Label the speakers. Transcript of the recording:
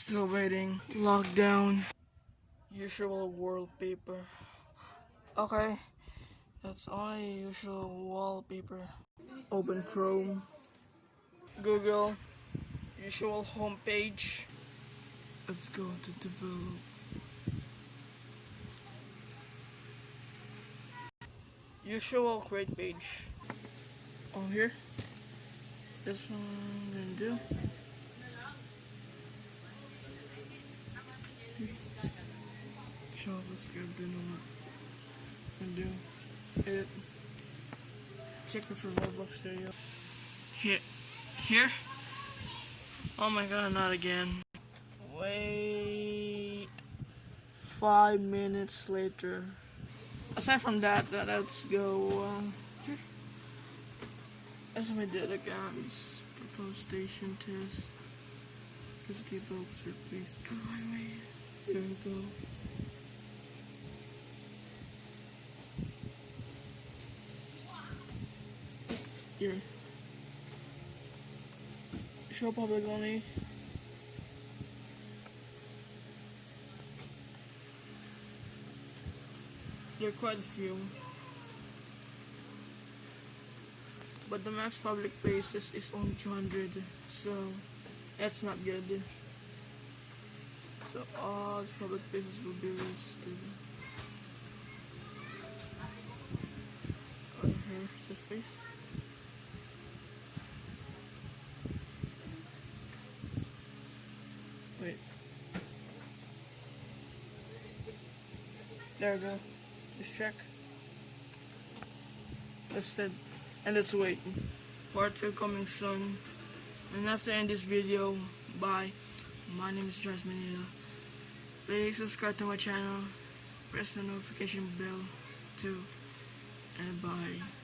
Speaker 1: Still waiting. Lockdown. Usual wallpaper. Okay. That's all usual wallpaper. Open Chrome. Google. Usual homepage. Let's go to develop. Usual create page. On here. This one I'm gonna do. JavaScript do not and do it. Check it for Roblox Studio. Here, here. Oh my God! Not again. Wait. Five minutes later. Aside from that, that let's go. Uh, here. As we did again, proposed station test. The boats are placed. Come on, wait. Here we go. Here. Show public only. There are quite a few. But the max public places is only 200, so that's not good. So all the public places will be listed. Right here, space. Wait. There we go. Just check. Listed. And let's wait. Part 2 coming soon. And after end this video, bye. My name is Josh Manila. Please subscribe to my channel. Press the notification bell too. And bye.